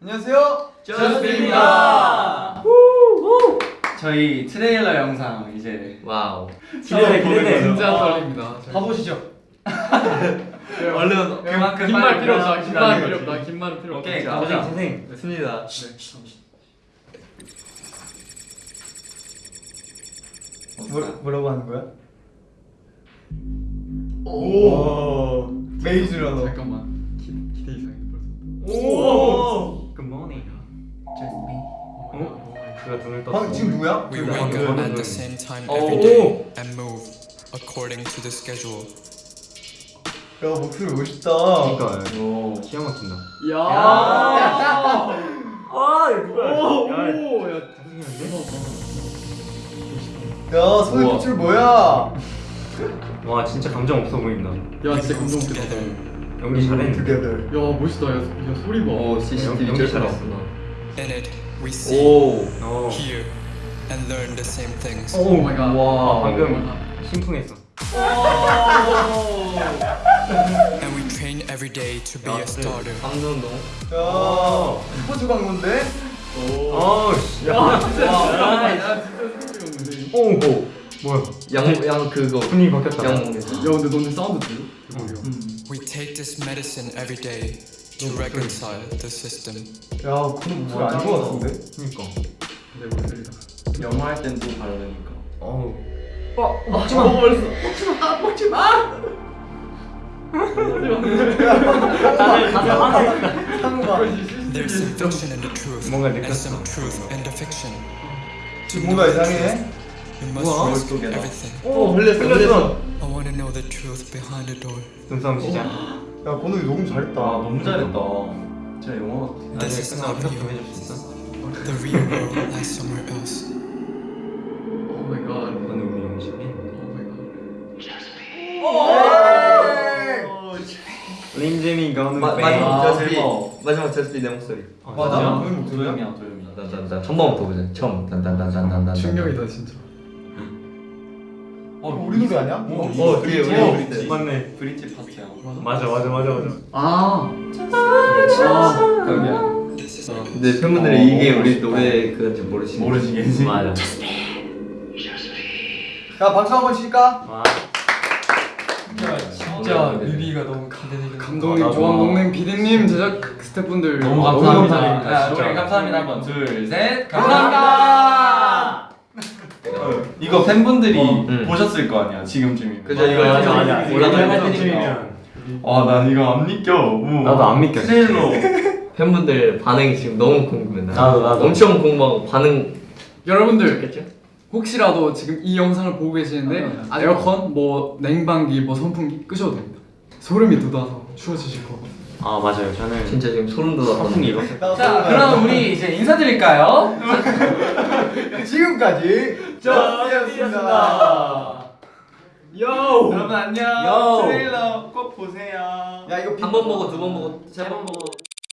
안녕하세요. 저스트입니다. 저희 트레일러 영상 이제 wow. 기대돼 기대돼 진짜 떨립니다. 봐보시죠. 얼른 그만큼 긴말 빨리 필요 없어. 들어가시라는 긴말 필요. 없다. 긴말 필요 없다. 오케이, 자, 가보자. 선생 됐습니다. 뭐, 뭐라고 하는 거야? 오. 메이즈라너. 잠깐만. 기, 기대 이상해 벌써. 오 그가 눈을 떴어. 방 지금 누구야? We Yeah. wake Yeah. up at the same time Oh. every day and move according to the schedule. 야 목소리 멋있다. 그러니까 오. 기가 막힌다. 야. 아 이거 누구야 오, 야, 오, 야. 야 손에. 빛을 뭐야? 와 진짜 감정 없어 보인다. 야, 진짜 감동 웃겼다. 연기 잘했는데. 야, 멋있다. 야, 야 소리 봐. 오 CCTV 연기 잘했어. We see, 오. 오. hear, and learn the same things. oh my god. 와 방금 심쿵했어. And we train every day to be a starter. 감정동. 야 스포츠 광고인데? 어 씨. 야. 야, 진짜 소리 없는데. 오. 오. 뭐야? 양 양 그거 분위기 바뀌었다. 양 야, 근데 너네 사운드 들려? 대박이야. We take this medicine every day to reconcile the system. 야 근데 목소리 안 좋아 같은데? 그니까. 내 목소리다. 영어 할땐 또 다르니까 어우. 먹지 마. 먹지 마. There's some fiction the truth 뭔가 and 느꼈어. some truth in the fiction. To 뭔가 know the 이상해. truth, You must 우와. risk 머릿속에다. everything. 오 흘렸어 흘렸어. I want to know the truth behind the door. 눈싸움 시작. 야 건욱이 녹음 잘했다. 아 너무 잘했다 진짜 영어 같아 is not 좀 real. 해줄 수 있어? The real world lies somewhere else. 오 마이 갓. 너는 우리 연습이. 오 마이 갓. 린제미 가오는 마, 뱅. 마지막 아, 대박. 마지막 저스비 내 목소리 아, 맞아? 도영이야 도영이야 나나나 처음부터 보자 처음 단단단단단단 충격이다 진짜. 어 우리 노래 아니야? 어, 어 그게 우리 때 맞네. 브릿지 파트야 맞아 맞아 맞아 맞아. 아. This is 근데 팬분들이 이게 우리 노래 그건지 모르시겠지 모르시겠지? 맞아 야 박수 한번 칠까? 와. 진짜 뮤비가 너무 기대되는 감독님, 나도. 조항동님, 비디님, 제작 스태프분들 너무 감사합니다. 감사합니다. 야, 우리 감사합니다 한번 둘 셋 감사합니다. 이거 팬분들이 응. 보셨을 거 아니야 지금쯤이면 그죠 이거. 올라갈 때 때니까 아나 이거 안 믿겨 오. 나도 안 믿겨. 트레일러 팬분들 반응이 지금 너무 궁금해. 나. 나도, 나도. 엄청 궁금하고 반응 여러분들 혹시라도 지금 이 영상을 보고 계시는데 에어컨, 뭐 냉방기, 뭐 선풍기 끄셔도 됩니다. 소름이 돋아서 추워지실 거거든요. 아 맞아요. 저는 진짜 지금 소름 돋았거든요. 자 그럼 우리 이제 인사드릴까요? 지금까지 저스였습니다. 요! 여러분 안녕 요. 트레일러 꼭 보세요 야 이거 한번 보고 두번 보고 세번 보고